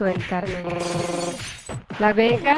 suelta. La Vega